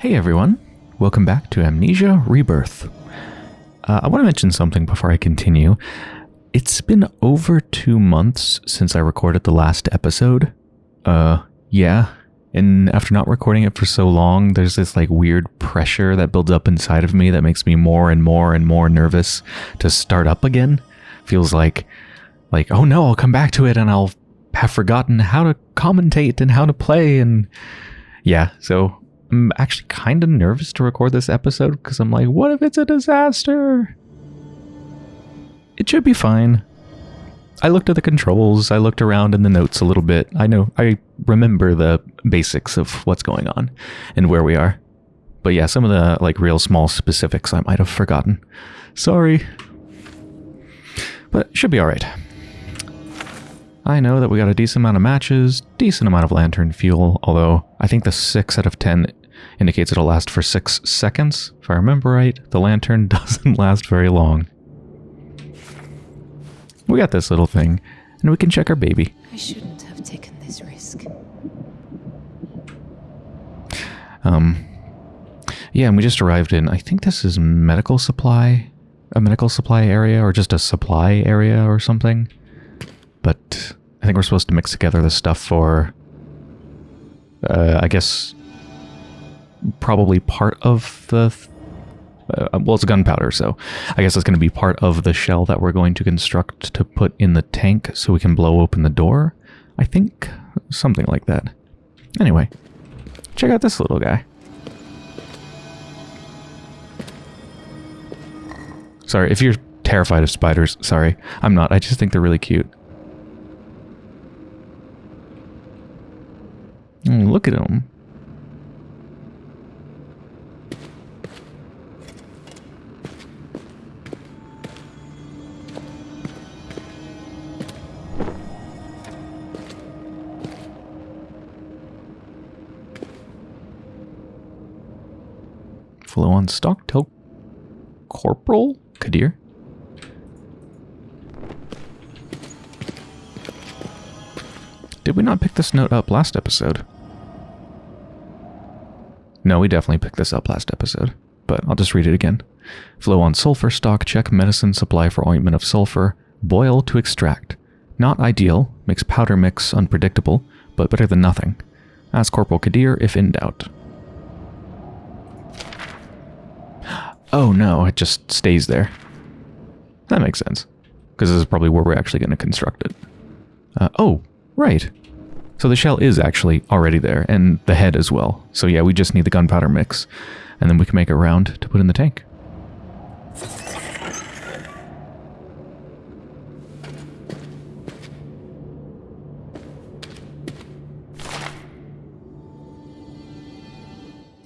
Hey everyone, welcome back to Amnesia Rebirth. Uh, I want to mention something before I continue. It's been over two months since I recorded the last episode. Uh, yeah. And after not recording it for so long, there's this like weird pressure that builds up inside of me that makes me more and more and more nervous to start up again. Feels like, like, oh no, I'll come back to it and I'll have forgotten how to commentate and how to play and yeah, so I'm actually kind of nervous to record this episode because I'm like, what if it's a disaster? It should be fine. I looked at the controls, I looked around in the notes a little bit. I know, I remember the basics of what's going on and where we are. But yeah, some of the like real small specifics I might have forgotten. Sorry. But should be alright. I know that we got a decent amount of matches, decent amount of lantern fuel, although I think the 6 out of 10 indicates it'll last for 6 seconds. If I remember right, the lantern doesn't last very long. We got this little thing, and we can check our baby. I shouldn't have taken this risk. Um, yeah, and we just arrived in, I think this is medical supply, a medical supply area, or just a supply area or something. But I think we're supposed to mix together the stuff for, uh, I guess, probably part of the, uh, well, it's gunpowder, so I guess it's going to be part of the shell that we're going to construct to put in the tank so we can blow open the door. I think something like that. Anyway, check out this little guy. Sorry, if you're terrified of spiders, sorry. I'm not. I just think they're really cute. Mm, look at him. On stock. Tell Corporal Kadir. Did we not pick this note up last episode? No, we definitely picked this up last episode, but I'll just read it again. Flow on sulfur stock, check medicine supply for ointment of sulfur, boil to extract. Not ideal, makes powder mix unpredictable, but better than nothing. Ask Corporal Kadir if in doubt. Oh no, it just stays there. That makes sense. Because this is probably where we're actually going to construct it. Uh, oh, right. So the shell is actually already there, and the head as well. So yeah, we just need the gunpowder mix, and then we can make a round to put in the tank.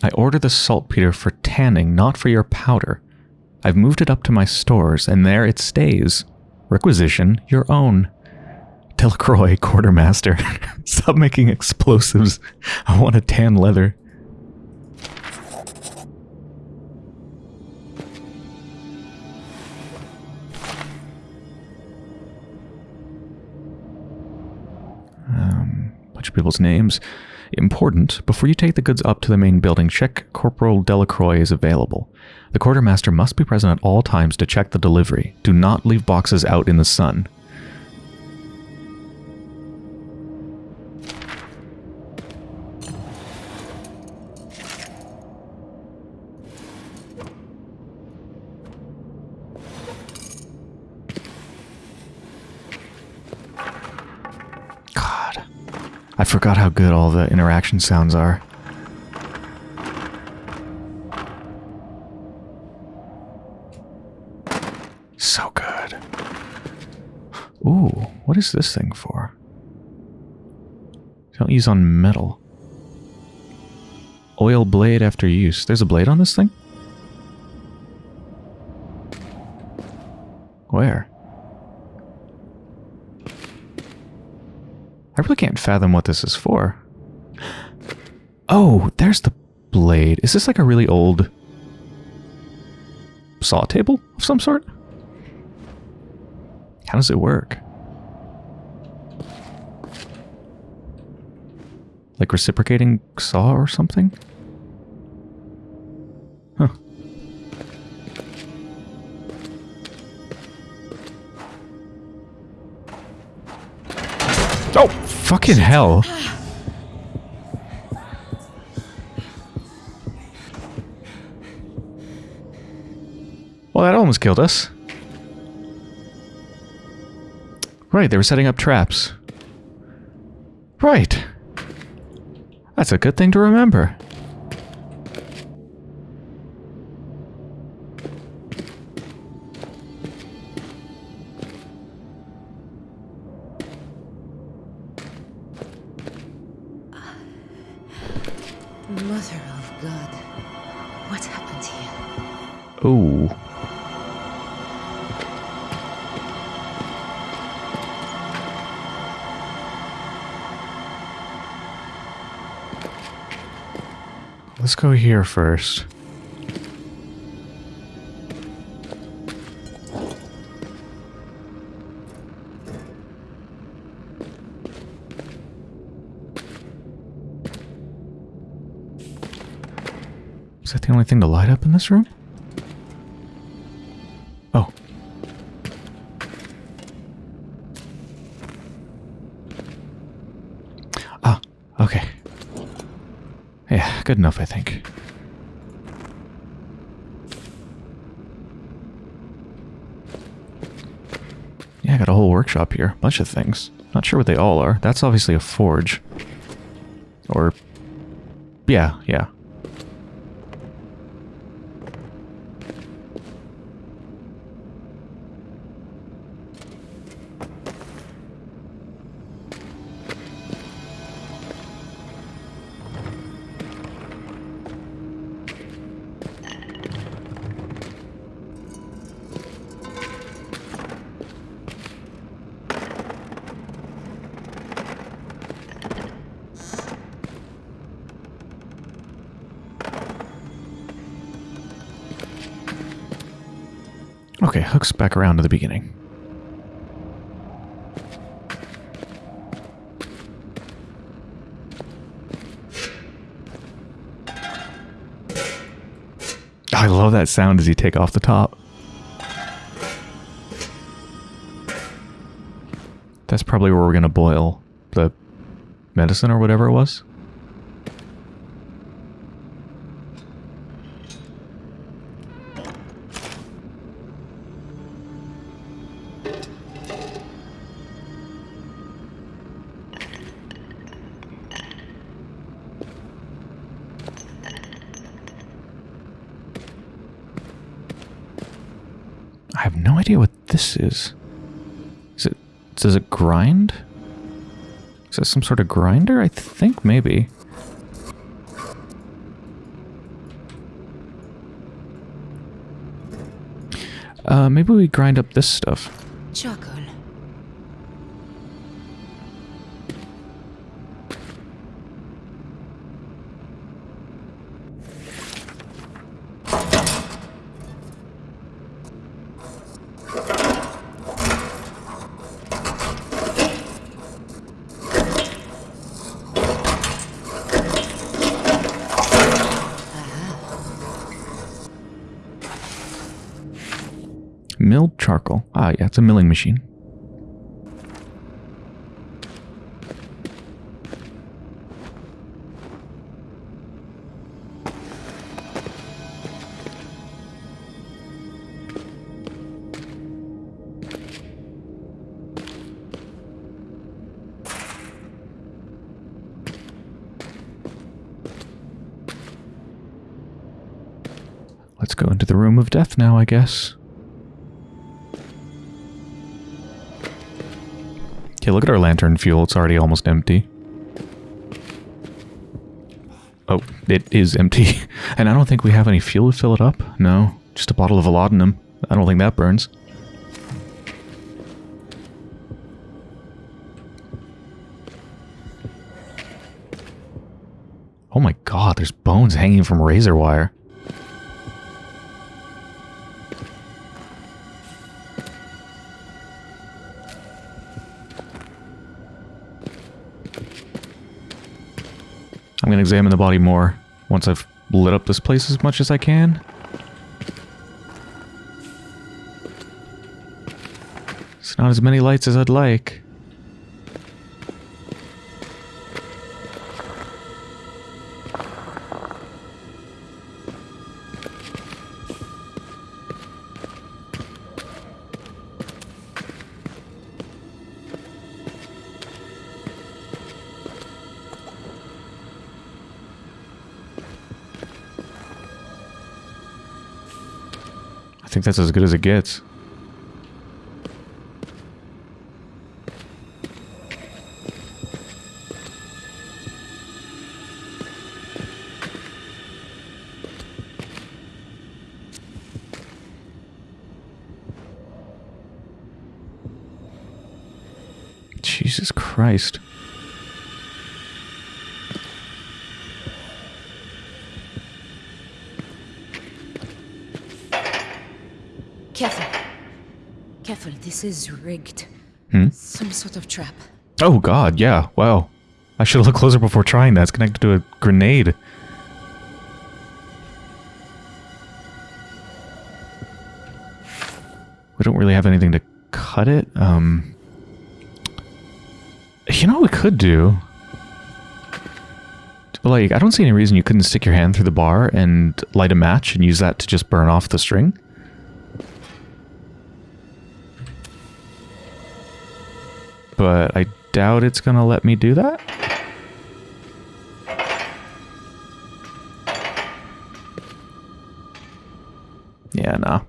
I order the saltpeter for tanning, not for your powder. I've moved it up to my stores, and there it stays. Requisition your own. Delacroix, quartermaster. Stop making explosives. I want to tan leather. Um, bunch of people's names. Important, before you take the goods up to the main building, check Corporal Delacroix is available. The quartermaster must be present at all times to check the delivery. Do not leave boxes out in the sun. I forgot how good all the interaction sounds are. So good. Ooh, what is this thing for? Don't use on metal. Oil blade after use. There's a blade on this thing? Fathom what this is for. Oh, there's the blade. Is this like a really old saw table of some sort? How does it work? Like reciprocating saw or something? Oh, fucking hell. Well, that almost killed us. Right, they were setting up traps. Right. That's a good thing to remember. Let's go here first. Is that the only thing to light up in this room? Oh. Ah, okay. Good enough, I think. Yeah, I got a whole workshop here. Bunch of things. Not sure what they all are. That's obviously a forge. Or... Yeah, yeah. Okay, hooks back around to the beginning. I love that sound as you take off the top. That's probably where we're going to boil the medicine or whatever it was. This is. Is it does it grind? Is that some sort of grinder? I think maybe. Uh, maybe we grind up this stuff. Milled charcoal. Ah, yeah, it's a milling machine. Let's go into the room of death now, I guess. Okay, look at our lantern fuel. It's already almost empty. Oh, it is empty. And I don't think we have any fuel to fill it up. No, just a bottle of laudanum. I don't think that burns. Oh my god, there's bones hanging from razor wire. I'm going to examine the body more once I've lit up this place as much as I can. It's not as many lights as I'd like. Think that's as good as it gets. Careful. Careful, this is rigged. Hmm? Some sort of trap. Oh god, yeah. Wow. I should have looked closer before trying that. It's connected to a grenade. We don't really have anything to cut it. Um You know what we could do? Like, I don't see any reason you couldn't stick your hand through the bar and light a match and use that to just burn off the string. But I doubt it's going to let me do that. Yeah, nah.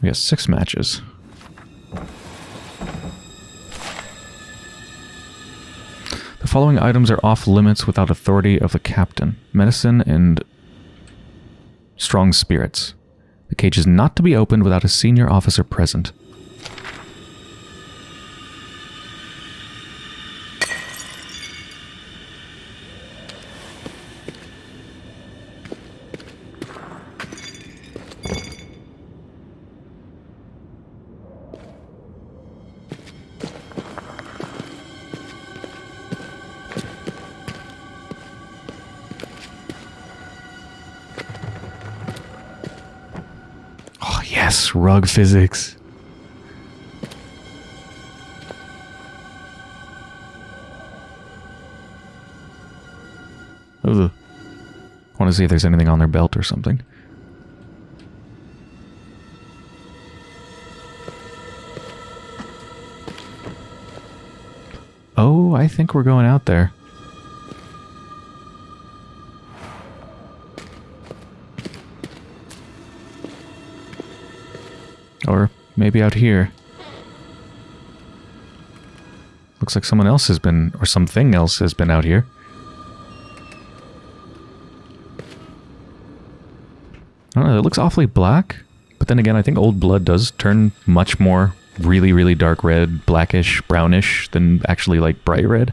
We got six matches. Following items are off limits without authority of the captain. Medicine and strong spirits. The cage is not to be opened without a senior officer present. Yes, rug physics. Ugh. I want to see if there's anything on their belt or something. Oh, I think we're going out there. Maybe out here. Looks like someone else has been, or something else has been out here. I don't know, it looks awfully black. But then again, I think old blood does turn much more really, really dark red, blackish, brownish than actually like bright red.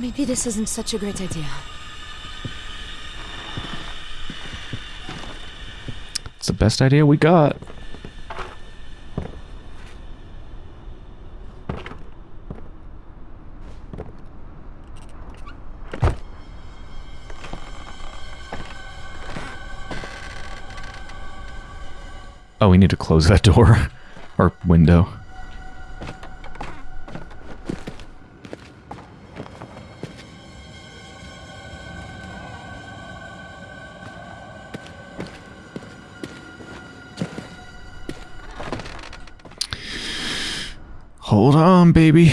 Maybe this isn't such a great idea. The best idea we got. Oh, we need to close that door. or window. Baby.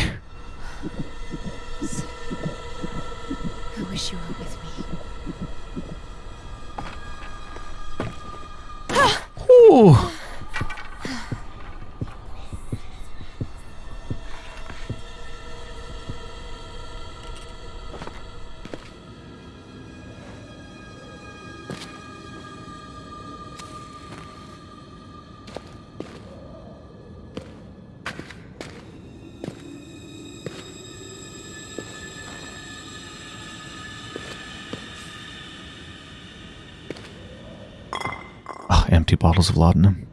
Empty bottles of laudanum.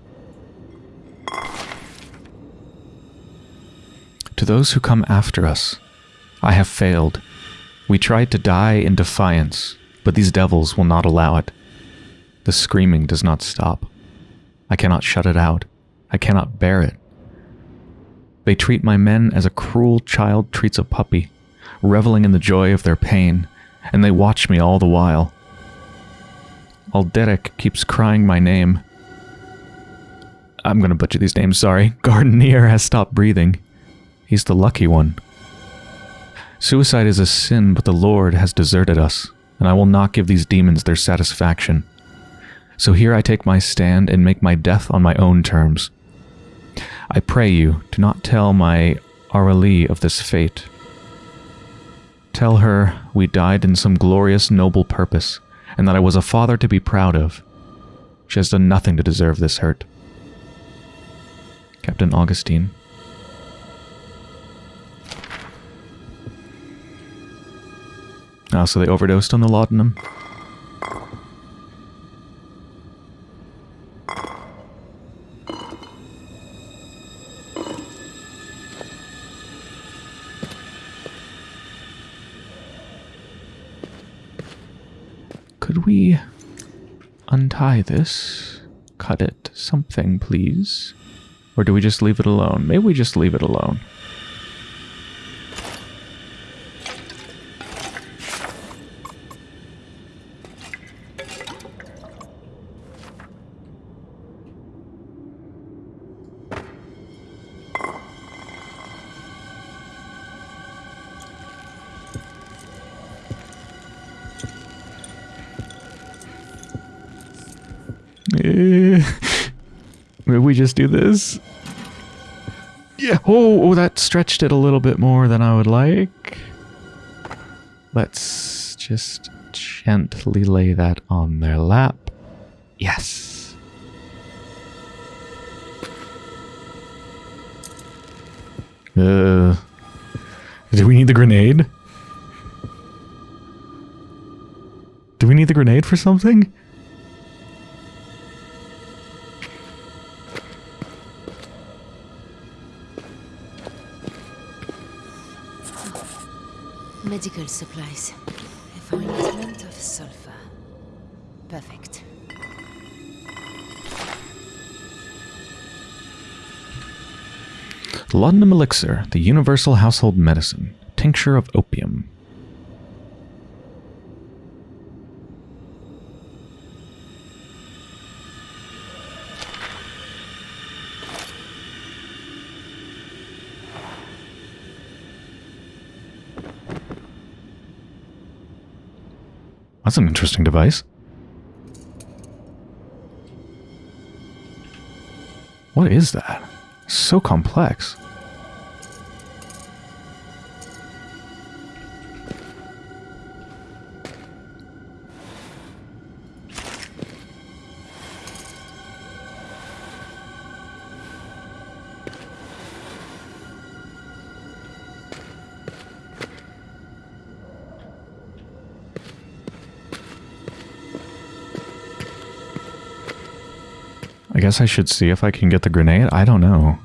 To those who come after us, I have failed. We tried to die in defiance, but these devils will not allow it. The screaming does not stop. I cannot shut it out. I cannot bear it. They treat my men as a cruel child treats a puppy, reveling in the joy of their pain, and they watch me all the while. Alderic keeps crying my name. I'm gonna butcher these names, sorry. Gardenier has stopped breathing. He's the lucky one. Suicide is a sin, but the Lord has deserted us, and I will not give these demons their satisfaction. So here I take my stand and make my death on my own terms. I pray you, do not tell my Aurelie of this fate. Tell her we died in some glorious noble purpose, and that I was a father to be proud of. She has done nothing to deserve this hurt. Captain Augustine. Ah, so they overdosed on the laudanum? We untie this? Cut it? Something, please? Or do we just leave it alone? Maybe we just leave it alone. Just do this. Yeah. Oh, oh, that stretched it a little bit more than I would like. Let's just gently lay that on their lap. Yes. Uh, do we need the grenade? Do we need the grenade for something? Medical supplies. A fine of sulfur. Perfect. Laudanum Elixir, the universal household medicine. Tincture of opium. That's an interesting device. What is that? So complex. I guess I should see if I can get the grenade. I don't know.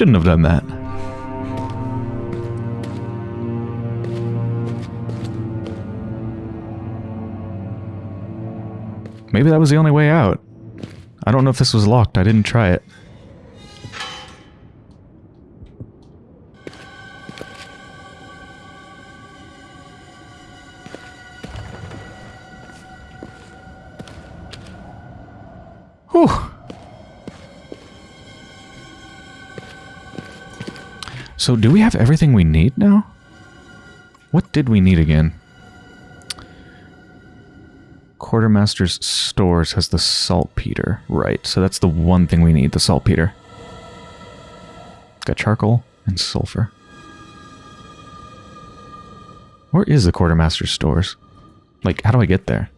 Shouldn't have done that. Maybe that was the only way out. I don't know if this was locked. I didn't try it. So do we have everything we need now? What did we need again? Quartermaster's stores has the saltpeter. Right, so that's the one thing we need, the saltpeter. Got charcoal and sulfur. Where is the quartermaster's stores? Like, how do I get there?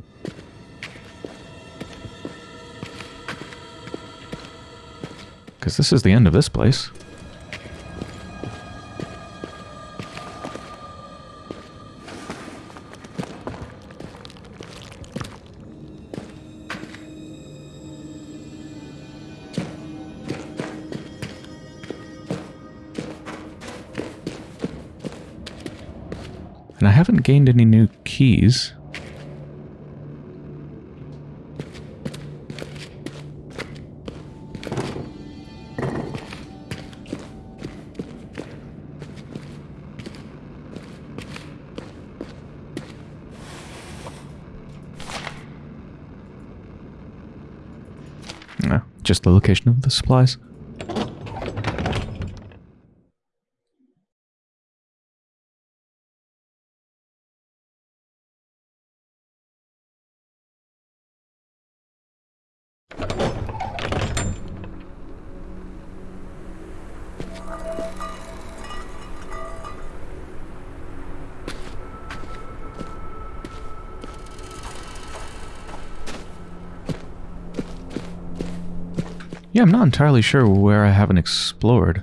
Because this is the end of this place. And I haven't gained any new keys. No, just the location of the supplies. Yeah, I'm not entirely sure where I haven't explored.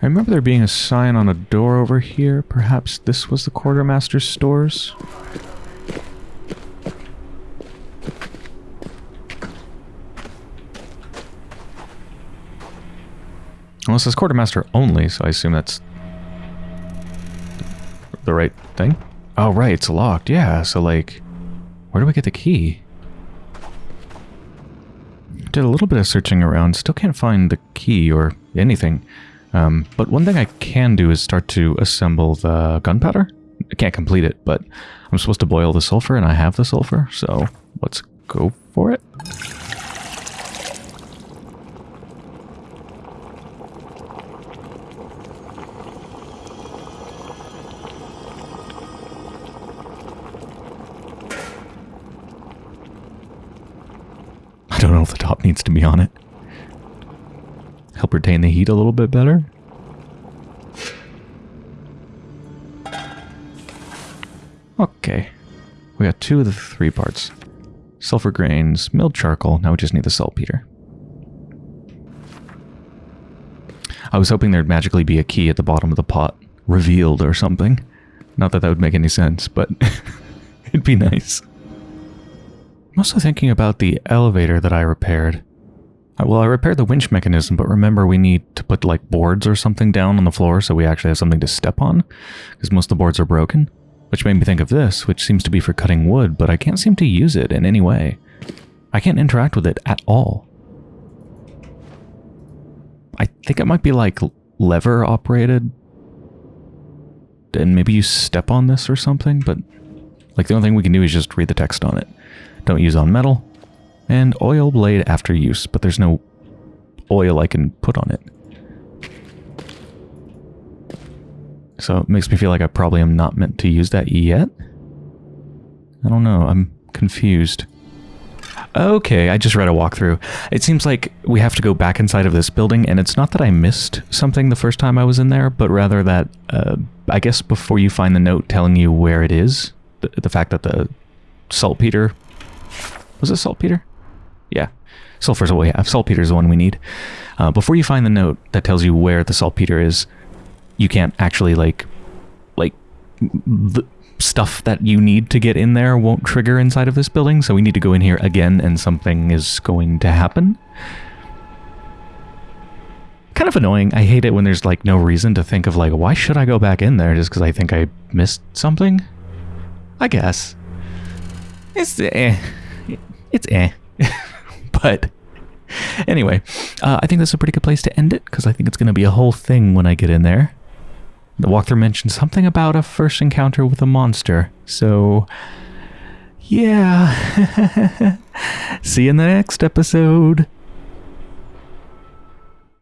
I remember there being a sign on a door over here. Perhaps this was the quartermaster's stores? Well, it says quartermaster only, so I assume that's the right thing. Oh, right, it's locked. Yeah, so like, where do we get the key? Did a little bit of searching around, still can't find the key or anything. Um, but one thing I can do is start to assemble the gunpowder. I can't complete it, but I'm supposed to boil the sulfur, and I have the sulfur, so let's go for it. Don't know if the top needs to be on it. Help retain the heat a little bit better. Okay. We got two of the three parts. Sulfur grains, milled charcoal, now we just need the saltpeter. I was hoping there'd magically be a key at the bottom of the pot, revealed or something. Not that that would make any sense, but it'd be nice. I'm also thinking about the elevator that I repaired. Uh, Well, I repaired the winch mechanism, but remember we need to put like boards or something down on the floor so we actually have something to step on, because most of the boards are broken. Which made me think of this, which seems to be for cutting wood, but I can't seem to use it in any way. I can't interact with it at all. I think it might be like lever operated. And maybe you step on this or something, but like the only thing we can do is just read the text on it. Don't use on metal. And oil blade after use, but there's no oil I can put on it. So it makes me feel like I probably am not meant to use that yet. I don't know, I'm confused. Okay, I just read a walkthrough. It seems like we have to go back inside of this building, and it's not that I missed something the first time I was in there, but rather that, uh, I guess before you find the note telling you where it is, the, the fact that the saltpeter... Was it saltpeter? Yeah. Sulfur's what we have. Saltpeter's the one we need. Uh, before you find the note that tells you where the saltpeter is, you can't actually, like... Like... The stuff that you need to get in there won't trigger inside of this building, so we need to go in here again and something is going to happen. Kind of annoying. I hate it when there's like no reason to think of like, why should I go back in there just because I think I missed something? I guess. It's eh. It's eh. but anyway, uh, I think that's a pretty good place to end it because I think it's going to be a whole thing when I get in there. The walkthrough mentioned something about a first encounter with a monster. So, yeah. See you in the next episode.